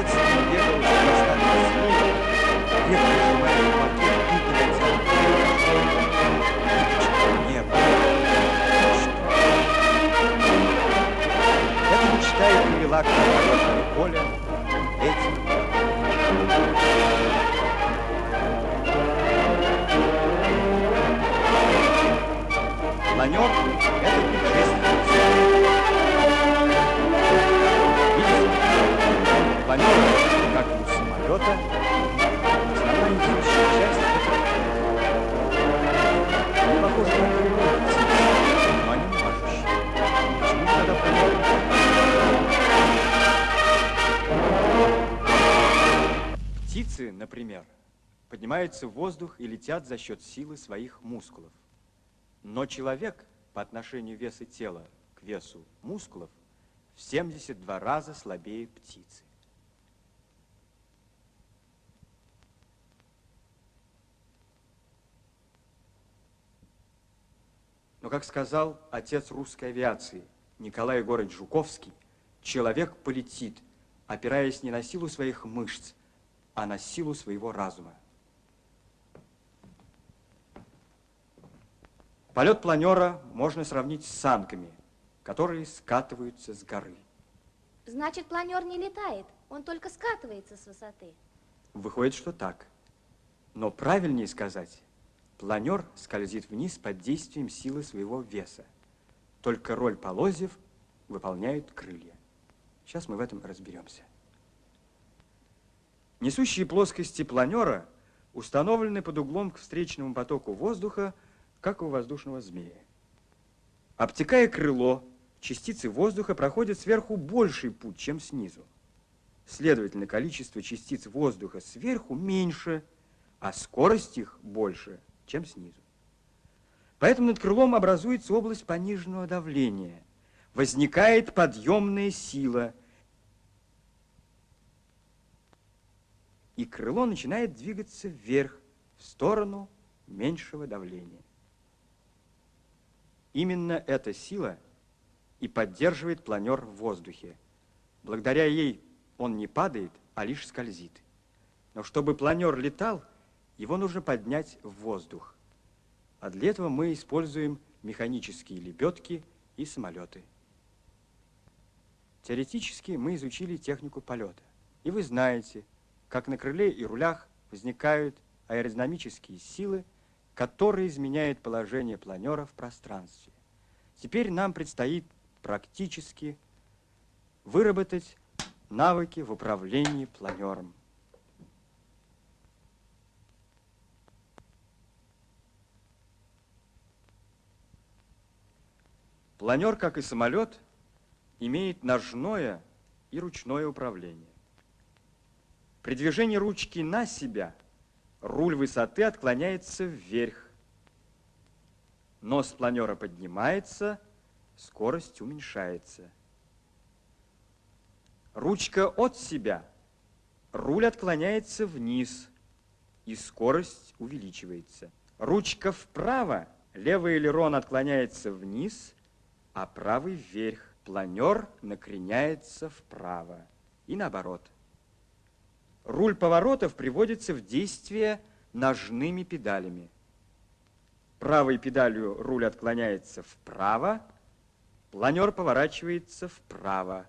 Отец бегал за глазами змеи, дед прижимает пакет и глядел в небо. И небо. Эта мечта и привела к разработке Коля этим Маневр это? Птицы, например, поднимаются в воздух и летят за счет силы своих мускулов. Но человек по отношению веса тела к весу мускулов в 72 раза слабее птицы. Но, как сказал отец русской авиации Николай Егорович Жуковский, человек полетит, опираясь не на силу своих мышц, а на силу своего разума. Полет планера можно сравнить с санками, которые скатываются с горы. Значит, планер не летает, он только скатывается с высоты. Выходит, что так. Но правильнее сказать, планер скользит вниз под действием силы своего веса. Только роль полозьев выполняют крылья. Сейчас мы в этом разберемся. Несущие плоскости планера установлены под углом к встречному потоку воздуха как у воздушного змея. Обтекая крыло, частицы воздуха проходят сверху больший путь, чем снизу. Следовательно, количество частиц воздуха сверху меньше, а скорость их больше, чем снизу. Поэтому над крылом образуется область пониженного давления. Возникает подъемная сила. И крыло начинает двигаться вверх, в сторону меньшего давления. Именно эта сила и поддерживает планер в воздухе. Благодаря ей он не падает, а лишь скользит. Но чтобы планер летал, его нужно поднять в воздух. А для этого мы используем механические лебедки и самолеты. Теоретически мы изучили технику полета. И вы знаете, как на крыле и рулях возникают аэродинамические силы, который изменяет положение планера в пространстве. Теперь нам предстоит практически выработать навыки в управлении планером. Планер, как и самолет, имеет ножное и ручное управление. При движении ручки на себя – руль высоты отклоняется вверх. Нос планера поднимается, скорость уменьшается. Ручка от себя, руль отклоняется вниз, и скорость увеличивается. Ручка вправо, левый элерон отклоняется вниз, а правый вверх. Планер накреняется вправо и наоборот. Руль поворотов приводится в действие ножными педалями. Правой педалью руль отклоняется вправо, планер поворачивается вправо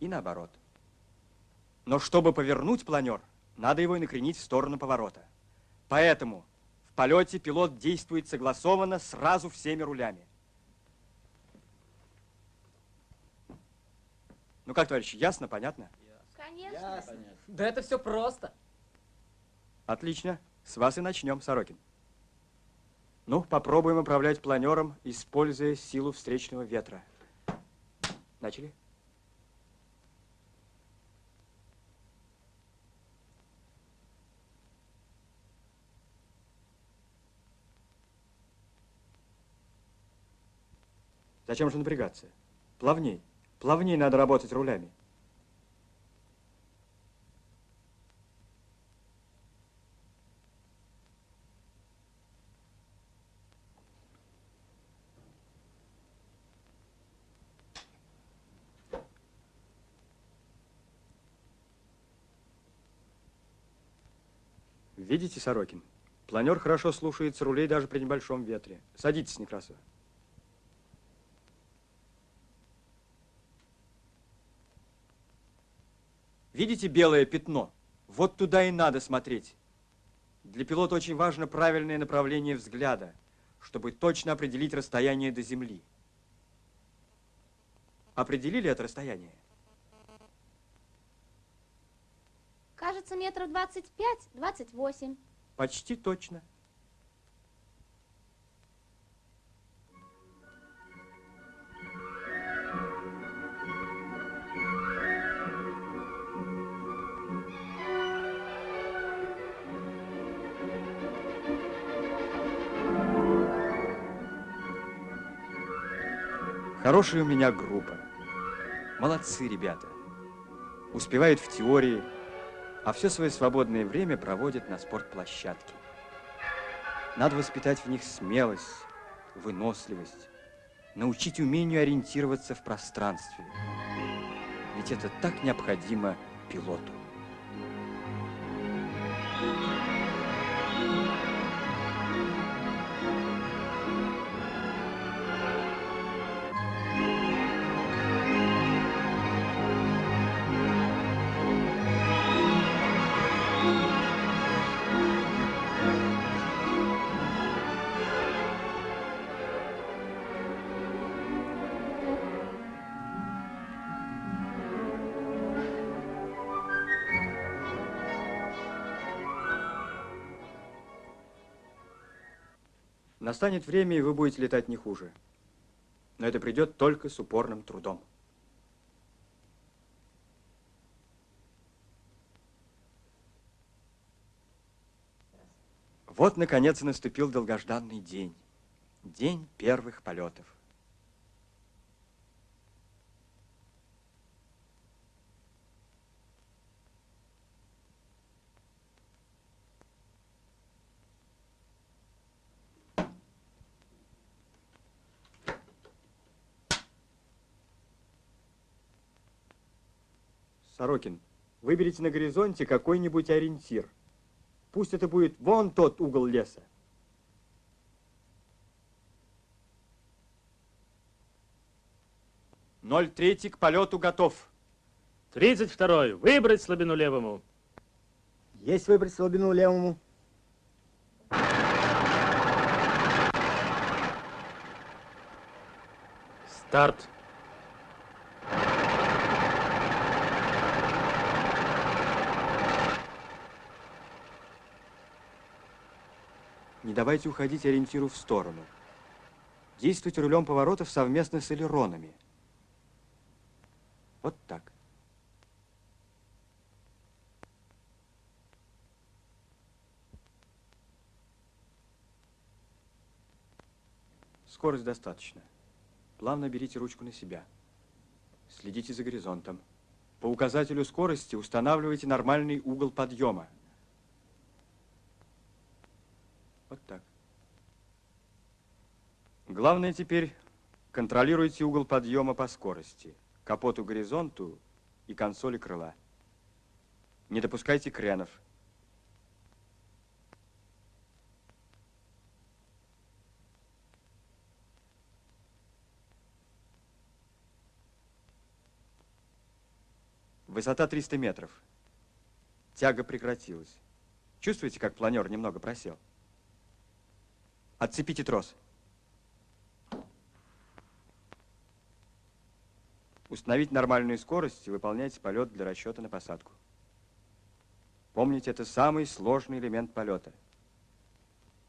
и наоборот. Но чтобы повернуть планер, надо его и накренить в сторону поворота. Поэтому в полете пилот действует согласованно сразу всеми рулями. Ну как, товарищи, ясно, понятно? Конечно. Ясно. Да это все просто. Отлично. С вас и начнем, Сорокин. Ну, попробуем управлять планером, используя силу встречного ветра. Начали? Зачем же напрягаться? Плавней. Плавней надо работать рулями. Видите, Сорокин? Планер хорошо слушается рулей даже при небольшом ветре. Садитесь, Некрасова. Видите белое пятно? Вот туда и надо смотреть. Для пилота очень важно правильное направление взгляда, чтобы точно определить расстояние до Земли. Определили это расстояние? Кажется, метров 25-28. Почти точно. Хорошая у меня группа. Молодцы ребята. Успевают в теории, а все свое свободное время проводят на спортплощадке. Надо воспитать в них смелость, выносливость, научить умению ориентироваться в пространстве. Ведь это так необходимо пилоту. Настанет время, и вы будете летать не хуже. Но это придет только с упорным трудом. Вот, наконец, и наступил долгожданный день. День первых полетов. Сорокин, выберите на горизонте какой-нибудь ориентир. Пусть это будет вон тот угол леса. Ноль третий к полету готов. Тридцать второй. Выбрать слабину левому. Есть выбрать слабину левому. Старт. Не давайте уходить ориентиру в сторону. Действуйте рулем поворотов совместно с элеронами. Вот так. Скорость достаточно. Плавно берите ручку на себя. Следите за горизонтом. По указателю скорости устанавливайте нормальный угол подъема. Вот так. Главное теперь контролируйте угол подъема по скорости, капоту горизонту и консоли крыла. Не допускайте кренов. Высота 300 метров. Тяга прекратилась. Чувствуете, как планер немного просел? Отцепите трос. Установить нормальную скорость и выполняйте полет для расчета на посадку. Помните, это самый сложный элемент полета.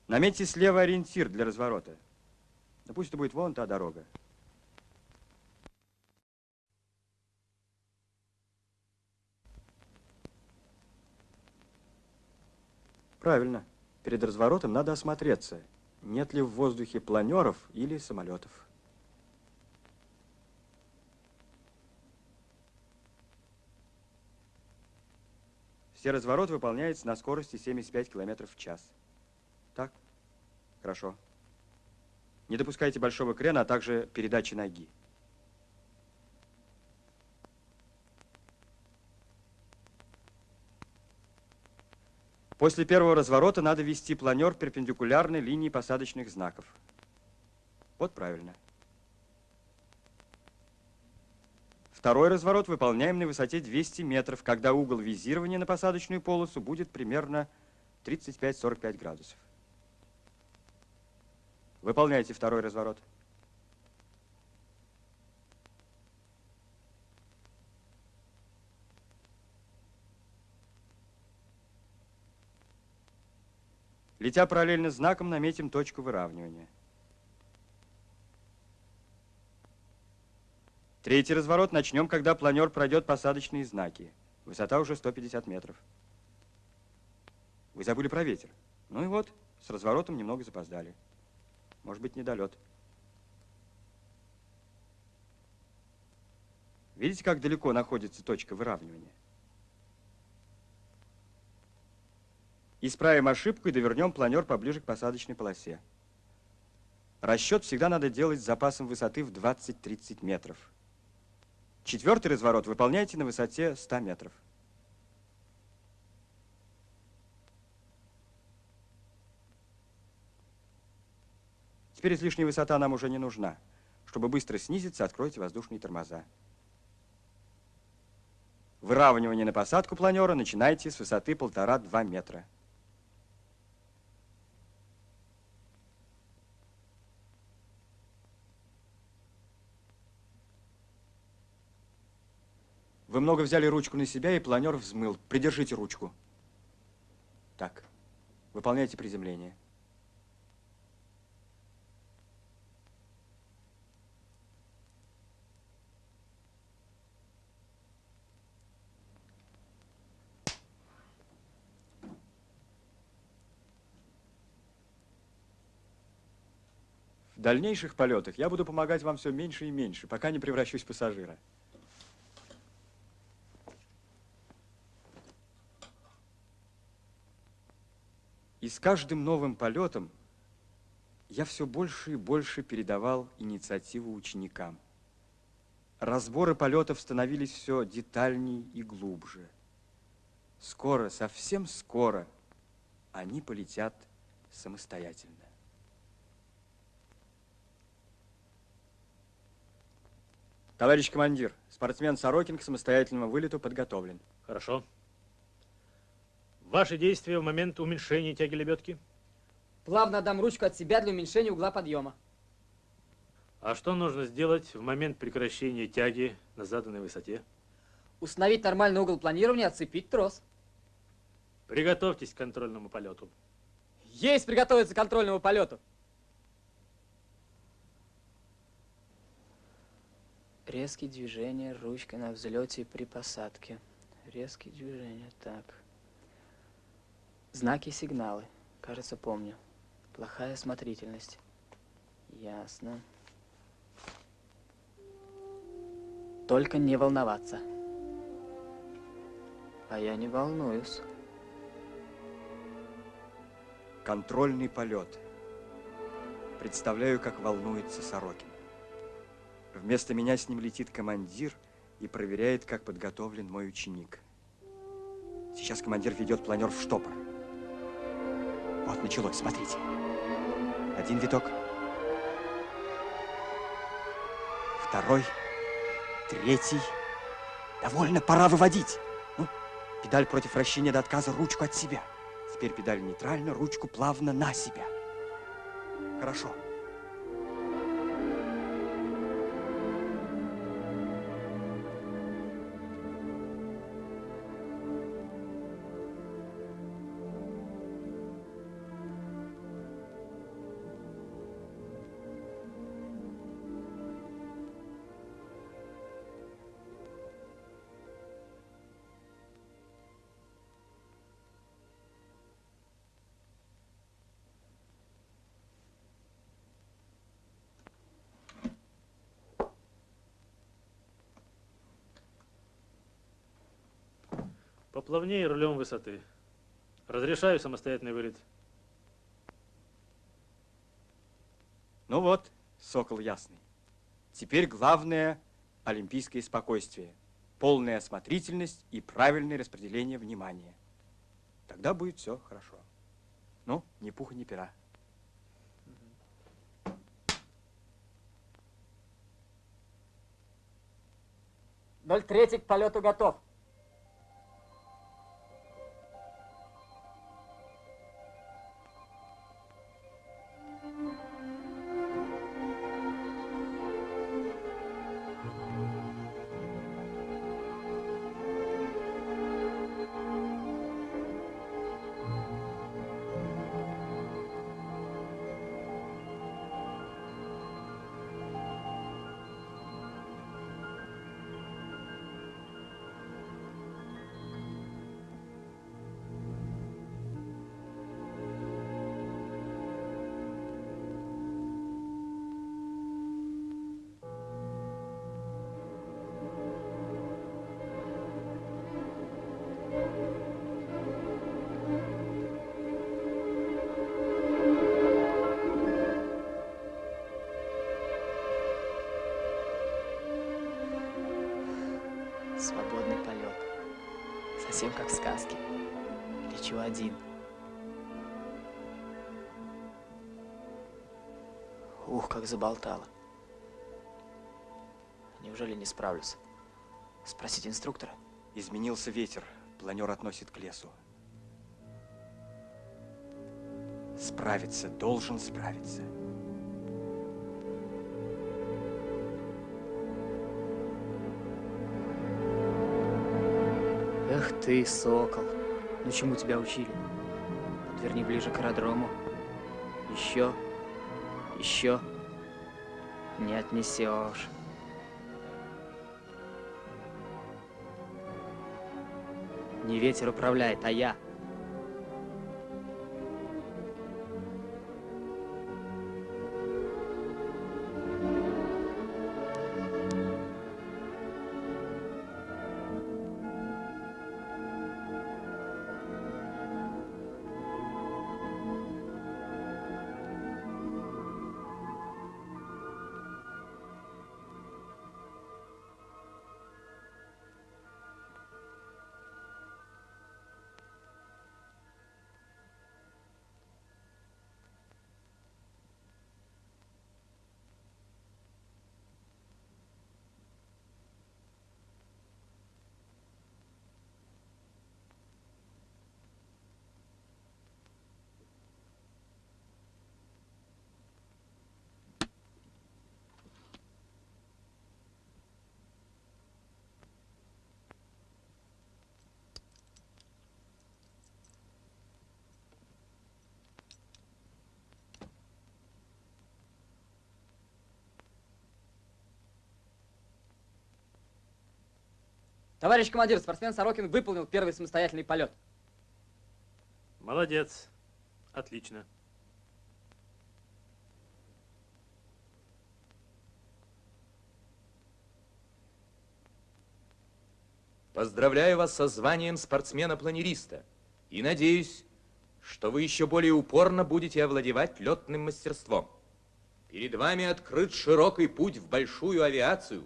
Наметьте слева ориентир для разворота. Да пусть это будет вон та дорога. Правильно. Перед разворотом надо осмотреться нет ли в воздухе планеров или самолетов. Все разворот выполняется на скорости 75 км в час. Так? Хорошо. Не допускайте большого крена, а также передачи ноги. После первого разворота надо вести планер перпендикулярной линии посадочных знаков. Вот правильно. Второй разворот выполняем на высоте 200 метров, когда угол визирования на посадочную полосу будет примерно 35-45 градусов. Выполняйте второй разворот. Летя параллельно знаком, наметим точку выравнивания. Третий разворот начнем, когда планер пройдет посадочные знаки. Высота уже 150 метров. Вы забыли про ветер. Ну и вот, с разворотом немного запоздали. Может быть, недолет. Видите, как далеко находится точка выравнивания? Исправим ошибку и довернем планер поближе к посадочной полосе. Расчет всегда надо делать с запасом высоты в 20-30 метров. Четвертый разворот выполняйте на высоте 100 метров. Теперь излишняя высота нам уже не нужна. Чтобы быстро снизиться, откройте воздушные тормоза. Выравнивание на посадку планера начинайте с высоты полтора-два метра. Вы много взяли ручку на себя, и планер взмыл. Придержите ручку. Так. Выполняйте приземление. В дальнейших полетах я буду помогать вам все меньше и меньше, пока не превращусь в пассажира. И с каждым новым полетом я все больше и больше передавал инициативу ученикам. Разборы полетов становились все детальней и глубже. Скоро, совсем скоро, они полетят самостоятельно. Товарищ командир, спортсмен Сорокин к самостоятельному вылету подготовлен. Хорошо. Ваши действия в момент уменьшения тяги лебедки? Плавно отдам ручку от себя для уменьшения угла подъема. А что нужно сделать в момент прекращения тяги на заданной высоте? Установить нормальный угол планирования, отцепить трос. Приготовьтесь к контрольному полету. Есть приготовиться к контрольному полету. Резкие движения ручкой на взлете и при посадке. Резкие движения, так. Знаки и сигналы. Кажется, помню. Плохая осмотрительность. Ясно. Только не волноваться. А я не волнуюсь. Контрольный полет. Представляю, как волнуется Сорокин. Вместо меня с ним летит командир и проверяет, как подготовлен мой ученик. Сейчас командир ведет планер в штопор. Вот началось, смотрите. Один виток. Второй. Третий. Довольно, пора выводить. Ну, педаль против вращения до отказа, ручку от себя. Теперь педаль нейтрально, ручку плавно на себя. Хорошо. Поплавнее рулем высоты. Разрешаю самостоятельный вылет. Ну вот, сокол ясный. Теперь главное – олимпийское спокойствие, полная осмотрительность и правильное распределение внимания. Тогда будет все хорошо. Ну, ни пуха, ни пера. Ноль третий к полету готов. Совсем как в сказке. Лечу один. Ух, как заболтало. Неужели не справлюсь? Спросить инструктора? Изменился ветер, планер относит к лесу. Справиться, должен справиться. Ты, сокол. Ну чему тебя учили? Подверни ближе к аэродрому. Еще. Еще. Не отнесешь. Не ветер управляет, а я. Товарищ командир, спортсмен Сорокин выполнил первый самостоятельный полет. Молодец. Отлично. Поздравляю вас со званием спортсмена-планериста и надеюсь, что вы еще более упорно будете овладевать летным мастерством. Перед вами открыт широкий путь в большую авиацию.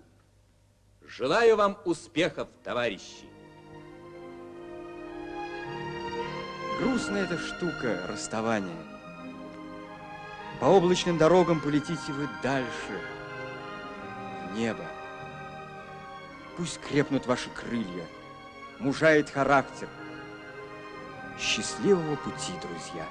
Желаю вам успехов, товарищи! Грустная эта штука, расставание. По облачным дорогам полетите вы дальше, в небо. Пусть крепнут ваши крылья, мужает характер. Счастливого пути, друзья!